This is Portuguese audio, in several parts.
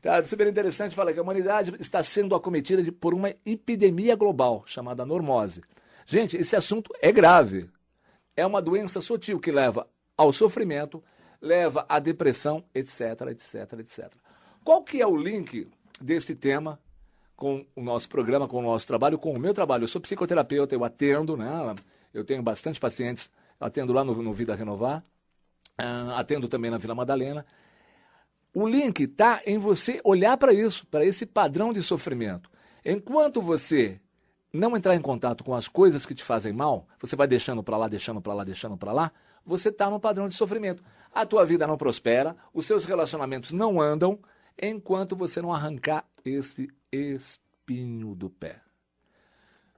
Tá super interessante, fala que a humanidade está sendo acometida de, por uma epidemia global chamada normose. Gente, esse assunto é grave. É uma doença sutil que leva ao sofrimento, leva à depressão, etc, etc, etc. Qual que é o link desse tema com o nosso programa, com o nosso trabalho, com o meu trabalho? Eu sou psicoterapeuta, eu atendo, né? Eu tenho bastante pacientes, atendo lá no, no Vida Renovar, uh, atendo também na Vila Madalena. O link está em você olhar para isso, para esse padrão de sofrimento. Enquanto você não entrar em contato com as coisas que te fazem mal, você vai deixando para lá, deixando para lá, deixando para lá, você está no padrão de sofrimento. A tua vida não prospera, os seus relacionamentos não andam, enquanto você não arrancar esse espinho do pé.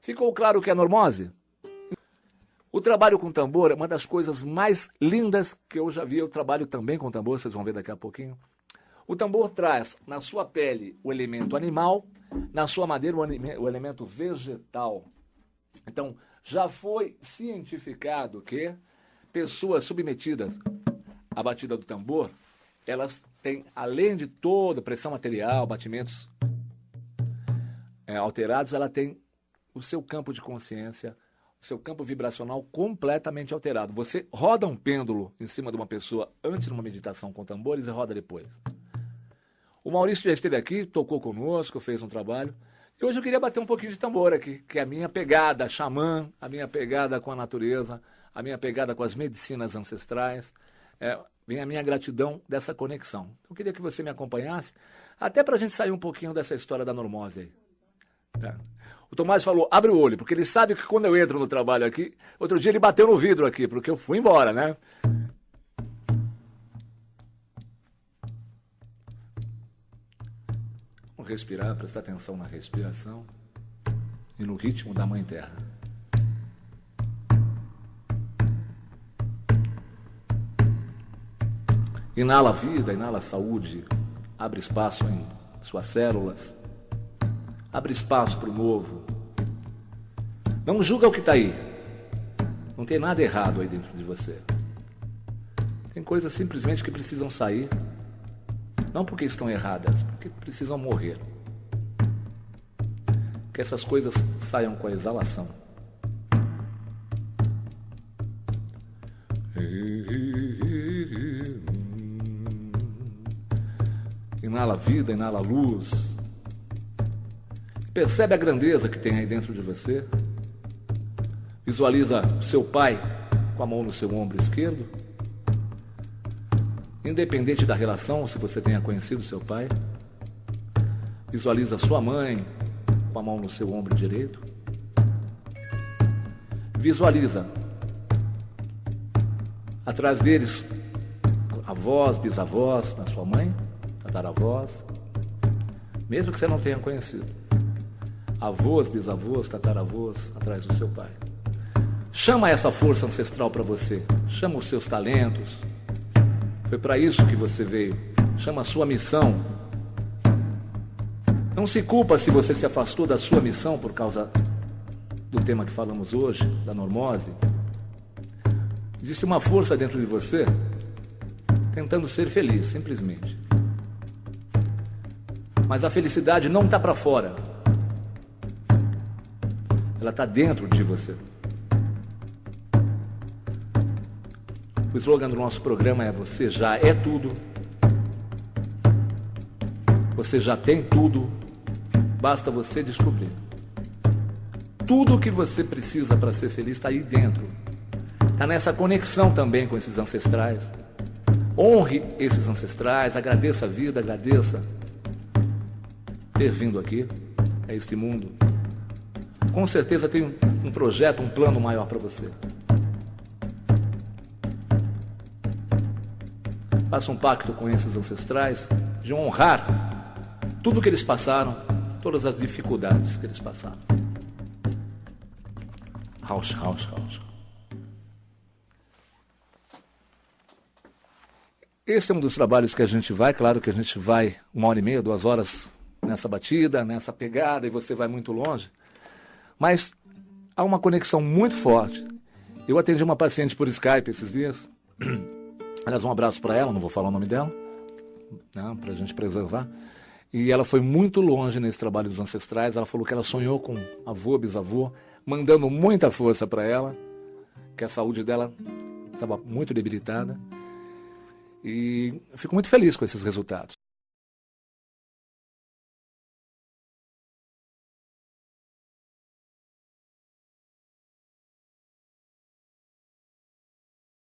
Ficou claro o que é normose? O trabalho com tambor é uma das coisas mais lindas que eu já vi. Eu trabalho também com tambor, vocês vão ver daqui a pouquinho. O tambor traz na sua pele o elemento animal, na sua madeira o elemento vegetal. Então, já foi cientificado que pessoas submetidas à batida do tambor, elas têm, além de toda pressão material, batimentos é, alterados, ela tem o seu campo de consciência, o seu campo vibracional completamente alterado. Você roda um pêndulo em cima de uma pessoa antes de uma meditação com tambores e roda depois. O Maurício já esteve aqui, tocou conosco, fez um trabalho. E hoje eu queria bater um pouquinho de tambor aqui, que é a minha pegada xamã, a minha pegada com a natureza, a minha pegada com as medicinas ancestrais. É, vem a minha gratidão dessa conexão. Eu queria que você me acompanhasse, até para a gente sair um pouquinho dessa história da normose aí. Tá. O Tomás falou, abre o olho, porque ele sabe que quando eu entro no trabalho aqui, outro dia ele bateu no vidro aqui, porque eu fui embora, né? Respirar, prestar atenção na respiração e no ritmo da Mãe Terra. Inala a vida, inala a saúde, abre espaço em suas células, abre espaço para o novo. Não julga o que está aí. Não tem nada errado aí dentro de você. Tem coisas simplesmente que precisam sair não porque estão erradas, porque precisam morrer. Que essas coisas saiam com a exalação. Inala vida, inala luz. Percebe a grandeza que tem aí dentro de você. Visualiza seu pai com a mão no seu ombro esquerdo Independente da relação, se você tenha conhecido seu pai, visualiza sua mãe com a mão no seu ombro direito. Visualiza atrás deles avós, bisavós na sua mãe, tataravós, mesmo que você não tenha conhecido. Avós, bisavós, tataravós atrás do seu pai. Chama essa força ancestral para você. Chama os seus talentos, foi para isso que você veio. Chama a sua missão. Não se culpa se você se afastou da sua missão por causa do tema que falamos hoje, da normose. Existe uma força dentro de você tentando ser feliz, simplesmente. Mas a felicidade não está para fora. Ela está dentro de você. O slogan do nosso programa é: Você já é tudo. Você já tem tudo. Basta você descobrir. Tudo o que você precisa para ser feliz está aí dentro. Está nessa conexão também com esses ancestrais. Honre esses ancestrais, agradeça a vida, agradeça ter vindo aqui a este mundo. Com certeza tem um projeto, um plano maior para você. Faça um pacto com esses ancestrais de honrar tudo que eles passaram, todas as dificuldades que eles passaram. House, house, house. Esse é um dos trabalhos que a gente vai, claro que a gente vai uma hora e meia, duas horas nessa batida, nessa pegada, e você vai muito longe. Mas há uma conexão muito forte. Eu atendi uma paciente por Skype esses dias. Aliás, um abraço para ela, não vou falar o nome dela, né, para a gente preservar. E ela foi muito longe nesse trabalho dos ancestrais. Ela falou que ela sonhou com avô, bisavô, mandando muita força para ela, que a saúde dela estava muito debilitada. E fico muito feliz com esses resultados.